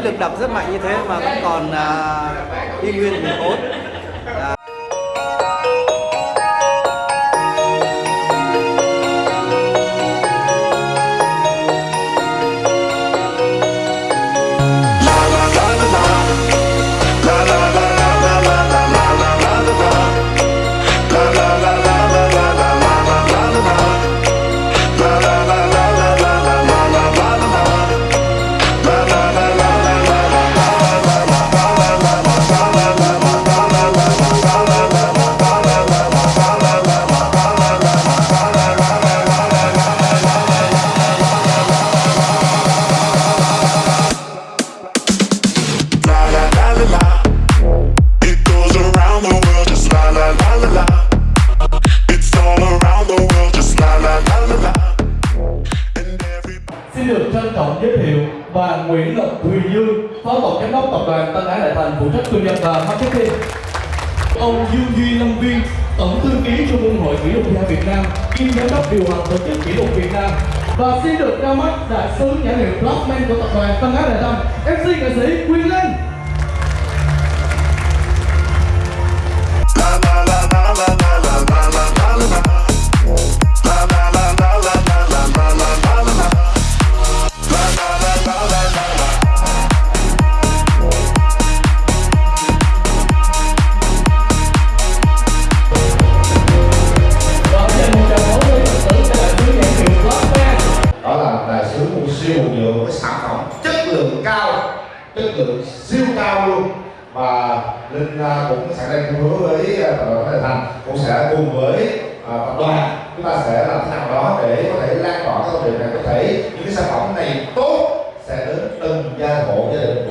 với lực đập rất mạnh như thế mà vẫn còn à, y nguyên thì tốt. À, được trân trọng giới thiệu bà Nguyễn Lộc Thùy Dương, Phó Tổng Giám đốc Tập đoàn Tân Ái Đại Thành phụ trách kinh doanh và marketing. Ông Dương Duy Lâm Viên, Tổng thư ký Trung ương Hội Kỷ lục gia Việt Nam, kiêm giám đốc điều hành tổ chức kỷ lục Việt Nam. Và xin được ra mắt đại sứ nhãn hiệu Blockman của tập đoàn Tân Ái Đại Thành, MC nghệ sĩ Quyền Linh. Chất lượng siêu cao luôn. Và linh à, cũng sẽ đang hứa với à, tập đoàn Thái Thành, cũng sẽ cùng với à, tập đoàn. Chúng ta sẽ làm thế nào đó để có thể lan tỏa cái thông điệp này, có thể những cái sản phẩm này tốt sẽ đến từng gia hộ gia đình.